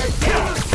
You're.